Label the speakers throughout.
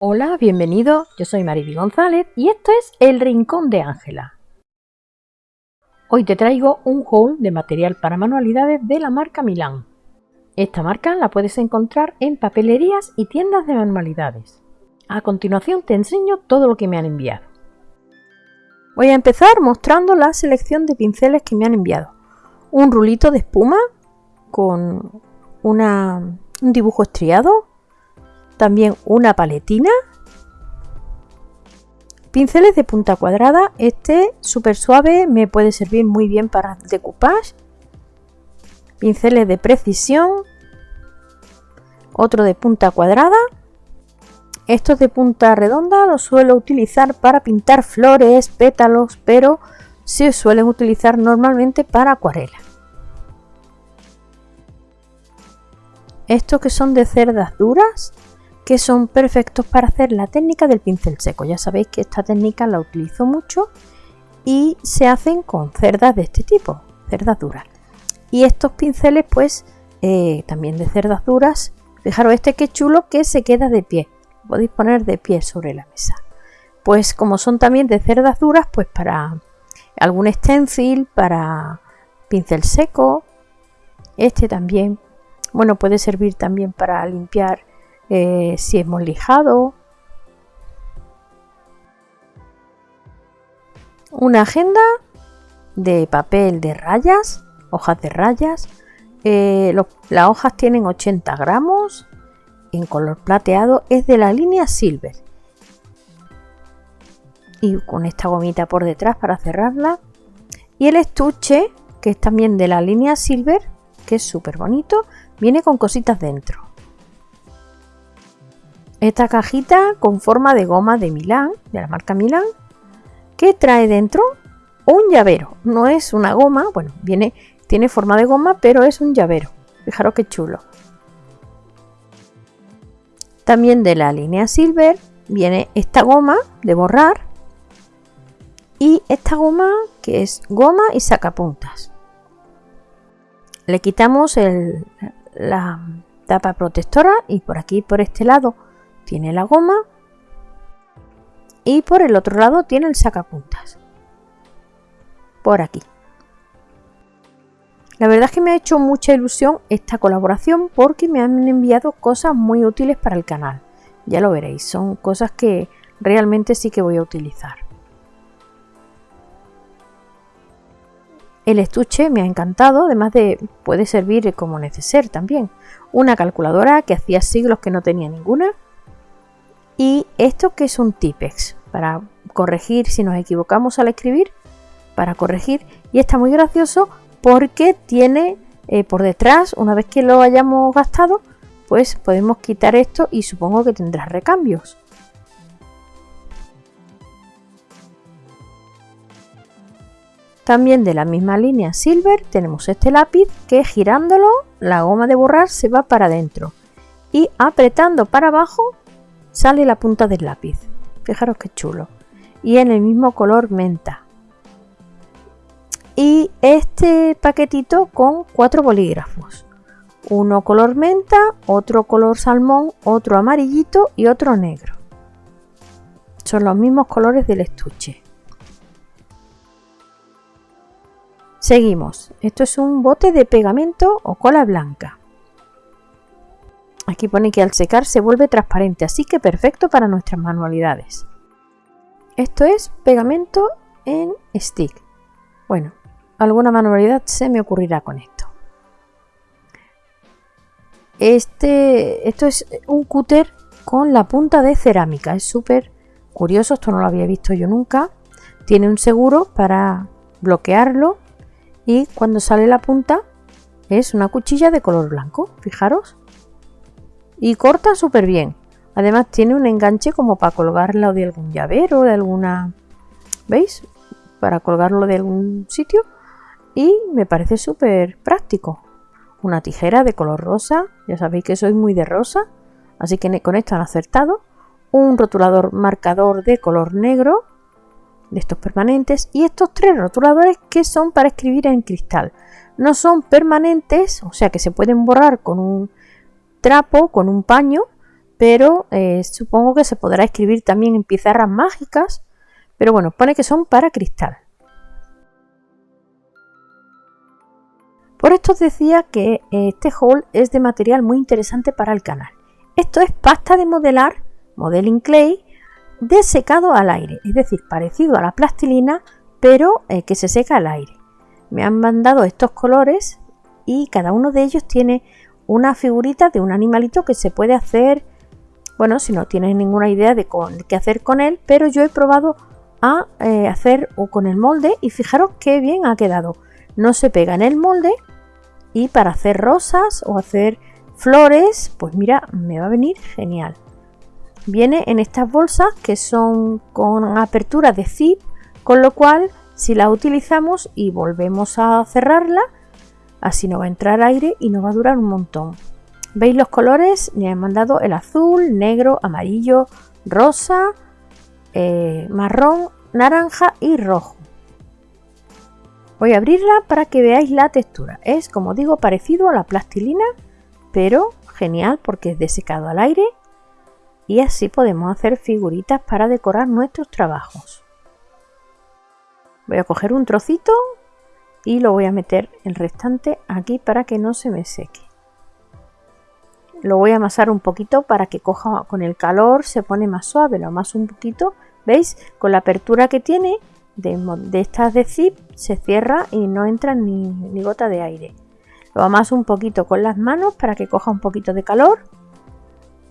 Speaker 1: Hola, bienvenido. Yo soy Mariby González y esto es El Rincón de Ángela. Hoy te traigo un haul de material para manualidades de la marca Milán. Esta marca la puedes encontrar en papelerías y tiendas de manualidades. A continuación te enseño todo lo que me han enviado. Voy a empezar mostrando la selección de pinceles que me han enviado. Un rulito de espuma con un dibujo estriado, también una paletina, pinceles de punta cuadrada, este súper suave me puede servir muy bien para decoupage, pinceles de precisión, otro de punta cuadrada, estos de punta redonda los suelo utilizar para pintar flores, pétalos, pero se suelen utilizar normalmente para acuarela. Estos que son de cerdas duras, que son perfectos para hacer la técnica del pincel seco. Ya sabéis que esta técnica la utilizo mucho y se hacen con cerdas de este tipo, cerdas duras. Y estos pinceles pues eh, también de cerdas duras, fijaros este que chulo que se queda de pie, podéis poner de pie sobre la mesa. Pues como son también de cerdas duras, pues para algún stencil, para pincel seco, este también bueno, puede servir también para limpiar eh, si hemos lijado. Una agenda de papel de rayas, hojas de rayas. Eh, las hojas tienen 80 gramos en color plateado. Es de la línea Silver. Y con esta gomita por detrás para cerrarla. Y el estuche, que es también de la línea Silver, que es súper bonito, viene con cositas dentro. Esta cajita con forma de goma de Milán, de la marca Milán, que trae dentro un llavero. No es una goma, bueno, viene, tiene forma de goma, pero es un llavero. Fijaros qué chulo. También de la línea Silver viene esta goma de borrar y esta goma que es goma y sacapuntas le quitamos la tapa protectora y por aquí por este lado tiene la goma y por el otro lado tiene el sacapuntas por aquí la verdad es que me ha hecho mucha ilusión esta colaboración porque me han enviado cosas muy útiles para el canal ya lo veréis son cosas que realmente sí que voy a utilizar El estuche me ha encantado, además de puede servir como neceser también. Una calculadora que hacía siglos que no tenía ninguna. Y esto que es un Tipex, para corregir si nos equivocamos al escribir, para corregir. Y está muy gracioso porque tiene eh, por detrás, una vez que lo hayamos gastado, pues podemos quitar esto y supongo que tendrá recambios. También de la misma línea Silver tenemos este lápiz que girándolo la goma de borrar se va para adentro y apretando para abajo sale la punta del lápiz. Fijaros qué chulo. Y en el mismo color menta. Y este paquetito con cuatro bolígrafos. Uno color menta, otro color salmón, otro amarillito y otro negro. Son los mismos colores del estuche. Seguimos. Esto es un bote de pegamento o cola blanca. Aquí pone que al secar se vuelve transparente, así que perfecto para nuestras manualidades. Esto es pegamento en stick. Bueno, alguna manualidad se me ocurrirá con esto. Este, esto es un cúter con la punta de cerámica. Es súper curioso, esto no lo había visto yo nunca. Tiene un seguro para bloquearlo y cuando sale la punta es una cuchilla de color blanco, fijaros. Y corta súper bien. Además tiene un enganche como para colgarlo de algún llavero, de alguna... ¿Veis? Para colgarlo de algún sitio. Y me parece súper práctico. Una tijera de color rosa. Ya sabéis que soy muy de rosa. Así que con esto han acertado. Un rotulador marcador de color negro de estos permanentes y estos tres rotuladores que son para escribir en cristal. No son permanentes, o sea que se pueden borrar con un trapo, con un paño, pero eh, supongo que se podrá escribir también en pizarras mágicas, pero bueno, pone que son para cristal. Por esto os decía que eh, este haul es de material muy interesante para el canal. Esto es pasta de modelar, modeling clay, de secado al aire, es decir, parecido a la plastilina, pero eh, que se seca al aire. Me han mandado estos colores y cada uno de ellos tiene una figurita de un animalito que se puede hacer, bueno, si no tienes ninguna idea de qué hacer con él, pero yo he probado a eh, hacer con el molde y fijaros qué bien ha quedado. No se pega en el molde y para hacer rosas o hacer flores, pues mira, me va a venir genial. Viene en estas bolsas que son con apertura de zip, con lo cual si la utilizamos y volvemos a cerrarla, así no va a entrar aire y nos va a durar un montón. ¿Veis los colores? Me han mandado el azul, negro, amarillo, rosa, eh, marrón, naranja y rojo. Voy a abrirla para que veáis la textura. Es, como digo, parecido a la plastilina, pero genial porque es de secado al aire y así podemos hacer figuritas para decorar nuestros trabajos. Voy a coger un trocito y lo voy a meter el restante aquí para que no se me seque. Lo voy a amasar un poquito para que coja con el calor, se pone más suave, lo amaso un poquito. ¿Veis? Con la apertura que tiene de, estas de zip se cierra y no entra ni, ni gota de aire. Lo amaso un poquito con las manos para que coja un poquito de calor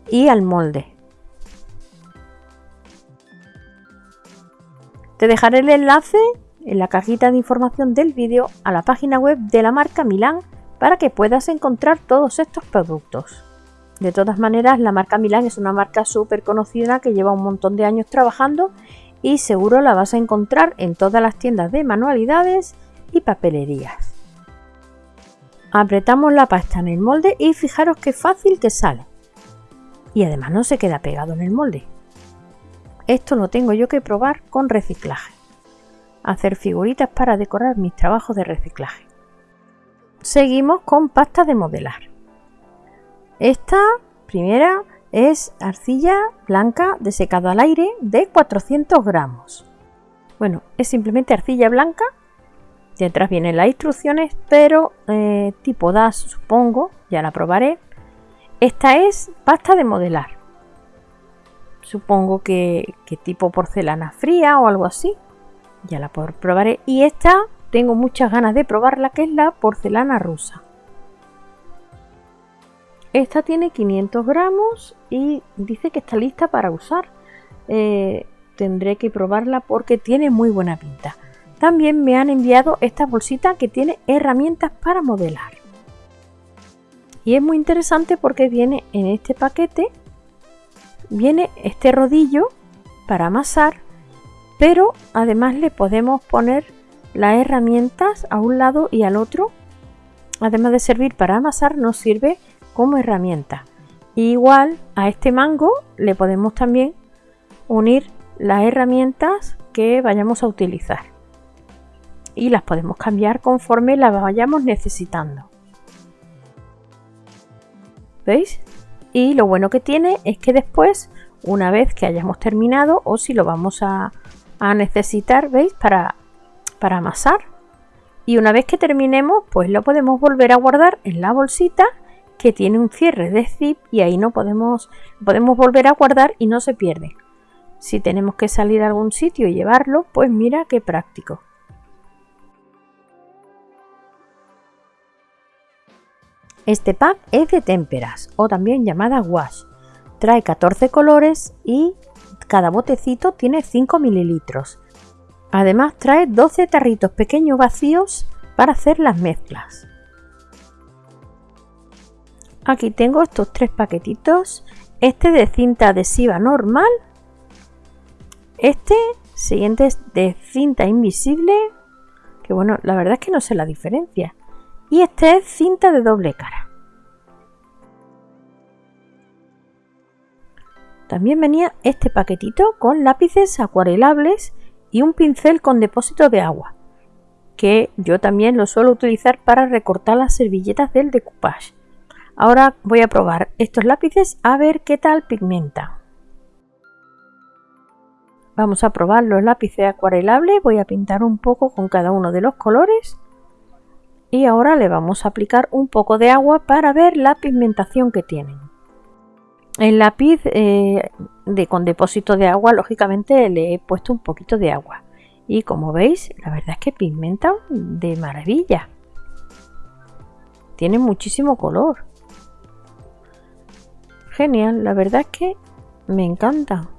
Speaker 1: y al molde. Te dejaré el enlace en la cajita de información del vídeo a la página web de la marca Milán para que puedas encontrar todos estos productos. De todas maneras, la marca Milán es una marca súper conocida que lleva un montón de años trabajando y seguro la vas a encontrar en todas las tiendas de manualidades y papelerías. Apretamos la pasta en el molde y fijaros qué fácil que sale. Y además no se queda pegado en el molde. Esto lo tengo yo que probar con reciclaje. Hacer figuritas para decorar mis trabajos de reciclaje. Seguimos con pasta de modelar. Esta primera es arcilla blanca de secado al aire de 400 gramos. Bueno, es simplemente arcilla blanca. Detrás vienen las instrucciones, pero eh, tipo DAS supongo, ya la probaré. Esta es pasta de modelar. Supongo que, que tipo porcelana fría o algo así. Ya la probaré. Y esta tengo muchas ganas de probarla, que es la porcelana rusa. Esta tiene 500 gramos y dice que está lista para usar. Eh, tendré que probarla porque tiene muy buena pinta. También me han enviado esta bolsita que tiene herramientas para modelar. Y es muy interesante porque viene en este paquete, viene este rodillo para amasar, pero además le podemos poner las herramientas a un lado y al otro. Además de servir para amasar, nos sirve como herramienta. Igual a este mango le podemos también unir las herramientas que vayamos a utilizar y las podemos cambiar conforme las vayamos necesitando. ¿Veis? Y lo bueno que tiene es que después, una vez que hayamos terminado o si lo vamos a, necesitar, ¿veis? Para, para amasar. Y una vez que terminemos, pues lo podemos volver a guardar en la bolsita que tiene un cierre de zip y ahí no podemos, podemos volver a guardar y no se pierde. Si tenemos que salir a algún sitio y llevarlo, pues mira qué práctico. Este pack es de témperas o también llamada wash. Trae 14 colores y cada botecito tiene 5 mililitros. Además trae 12 tarritos pequeños vacíos para hacer las mezclas. Aquí tengo estos tres paquetitos. Este de cinta adhesiva normal. Este siguiente es de cinta invisible. Que bueno, la verdad es que no sé la diferencia. Y este es cinta de doble cara. También venía este paquetito con lápices acuarelables y un pincel con depósito de agua, que yo también lo suelo utilizar para recortar las servilletas del decoupage. Ahora voy a probar estos lápices a ver qué tal pigmenta. Vamos a probar los lápices acuarelables. Voy a pintar un poco con cada uno de los colores. Y ahora le vamos a aplicar un poco de agua para ver la pigmentación que tienen. El lápiz eh, de, con depósito de agua, lógicamente le he puesto un poquito de agua. Y como veis, la verdad es que pigmenta de maravilla. Tiene muchísimo color. Genial, la verdad es que me encanta.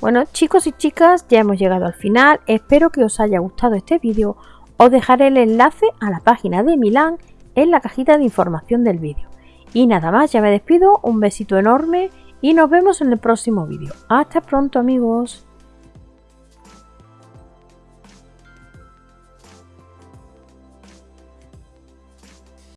Speaker 1: Bueno chicos y chicas, ya hemos llegado al final. Espero que os haya gustado este vídeo. Os dejaré el enlace a la página de Milán en la cajita de información del vídeo. Y nada más, ya me despido, un besito enorme y nos vemos en el próximo vídeo. Hasta pronto amigos.